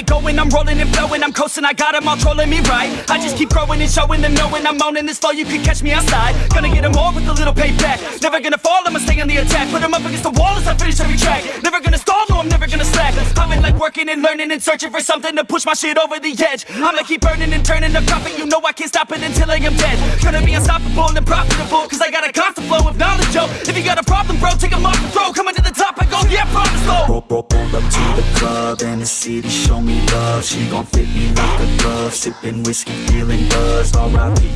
going, I'm rolling and flowing, I'm coasting, I got them all trolling me right. I just keep growing and showing them knowing I'm owning this flow, you can catch me outside. Gonna get them all with a little payback. Never gonna fall, I'ma stay on the attack. Put them up against the wall as I finish every track. Never gonna stall, no, I'm never gonna slack. I've been like working and learning and searching for something to push my shit over the edge. I'ma keep burning and turning the profit, you know I can't stop it until I am dead. Gonna be unstoppable and profitable, cause I got a constant flow of knowledge, yo. If you got a problem, bro, take 'em off Roll, up to the club and the city show me love. She gon' fit me like a glove. Sippin' whiskey, feeling buzzed R.I.P.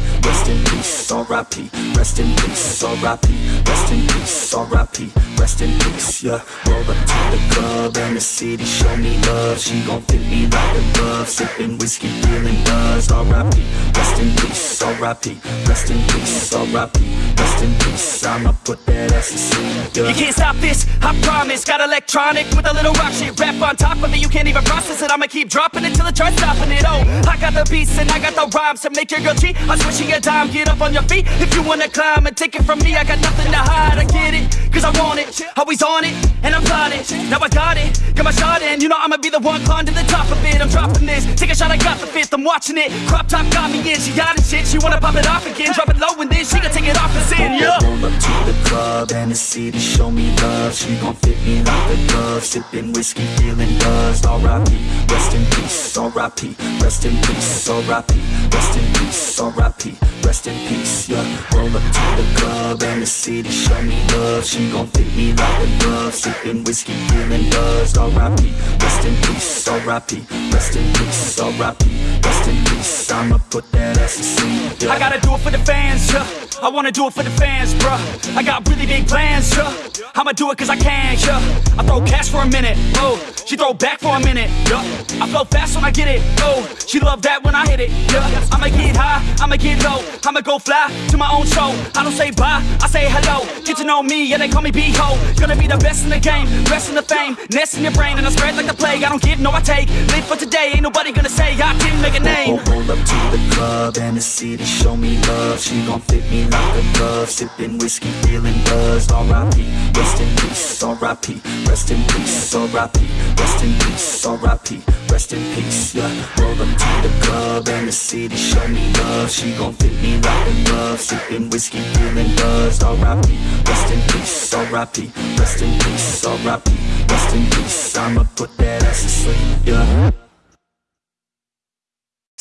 Rest in peace, R.I.P. Rest in peace, R.I.P. Rest in peace, R.I.P. Rest in peace, yeah Roll up to the club and the city show me love She gon' fit me like a glove Sippin' whiskey, feeling buzzed R.I.P. Rest in peace, R.I.P. Rest in peace, R.I.P. Rest in peace, I'ma put that ass to sleep, yeah You can't stop this, I promise Got electronic with a little rock shit Rap on top of it, you can't even process it I'ma keep dropping it till it tries stopping it Oh, I got the beats and I got the rhymes To make your girl cheat, I'm switching your dime Get up on your feet. If you wanna climb And take it from me, I got nothing to hide. I get it, cause I want it. Always on it, and I'm plotting Now I got it, got my shot in. You know I'ma be the one climbing to the top of it. I'm dropping this, take a shot, I got the fifth. I'm watching it, crop top got me in. She got it shit, she wanna pop it off again. Drop it low and then she gon' take it off and sin, yeah. Roll up to the club and the city show me love. She gon' fit me like a glove. Sippin' whiskey, feeling buzzed R.I.P. Rest in peace, R.I.P. Rest in peace, R.I.P. Rest in peace, R.I.P. Rest in peace, yeah Roll up to the club and the city show me love She gon' fit me like a glove Sippin' whiskey, feeling buzzed R.I.P. Rest in peace, R.I.P. Rest in peace, R.I.P. Rest in peace, I'ma put that ass to sleep, yeah I gotta do it for the fans, yeah. I wanna do it for the fans, bruh. I got really big plans, yeah. I'ma do it cause I can, yeah. I throw cash for a minute, oh. She throw back for a minute, yeah. I flow fast when I get it, oh. She love that when I hit it, yeah. I'ma get high, I'ma get low. I'ma go fly to my own show. I don't say bye, I say hello. Get to know me, yeah, they call me B-Ho. Gonna be the best in the game, rest in the fame. Nest in your brain, and I spread like the plague. I don't give, no, I take. Live for today, ain't nobody gonna say I didn't make a name. Roll, roll up to the club and the city show me love She gon' fit me like a glove Sippin' whiskey, feeling buzzed R.I.P. Rest in peace, R.I.P. Rest in peace, R.I.P. Rest in peace, R.I.P. Rest in peace, yeah Roll up to the club and the city show me love She gon' fit me like a glove Sippin' whiskey, feeling buzzed R.I.P. Rest in peace, R.I.P. Rest in peace, R.I.P. Rest in peace, I'ma put that ass to sleep, yeah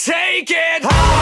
Take it high.